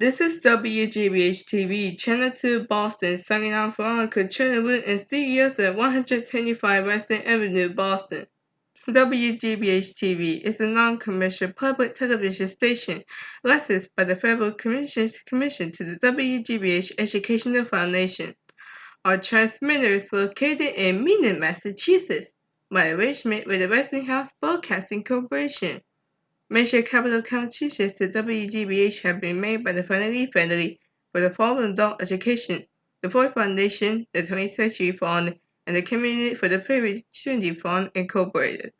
This is WGBH TV, Channel 2 Boston, signing on Veronica Chernobyl and studios at 125 Western Avenue, Boston. WGBH TV is a non-commercial public television station licensed by the Federal Commission, Commission to the WGBH Educational Foundation. Our transmitter is located in Mendon, Massachusetts, by arrangement with the Westinghouse Broadcasting Corporation. Major capital contributions to WGBH have been made by the Family family for the following adult education, the Ford Foundation, the 20th Century Fund, and the Community for the Opportunity Fund Incorporated.